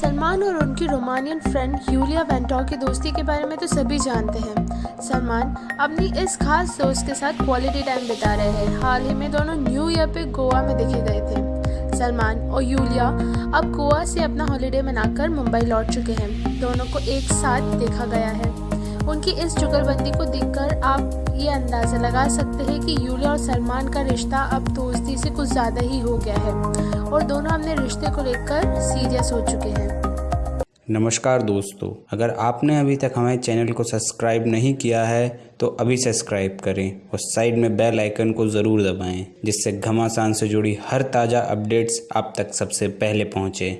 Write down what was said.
सलमान और उनकी Romanian friend Yulia Vento की दोस्ती के बारे में तो सभी जानते हैं। सलमान अपनी इस खास दोस्त के साथ क्वालिटी टाइम बिता रहे हैं। हाल ही में दोनों न्यू ईयर पे गोवा में देखे गए थे। सलमान और यूलिया अब गोवा से अपना हॉलिडे मनाकर मुंबई लौट चुके हैं। दोनों को एक साथ देखा गया है। उनकी इस जुगलबंदी को देखकर आप अंदाज़ा लगा सकते हैं कि यूलिया और सलमान का रिश्ता अब दोस्ती से कुछ ज़्यादा ही हो गया है और दोनों अपने रिश्ते को लेकर सीरियस हो चुके हैं। नमस्कार दोस्तों, अगर आपने अभी तक हमारे चैनल को सब्सक्राइब नहीं किया है तो अभी सब्सक्राइब करें और साइड में बेल आइकन को ज़रूर दबाएँ, जिससे घमासान से जुड़ी हर ताज़ा अपडेट्स आप तक सबसे पहले पहुँचे।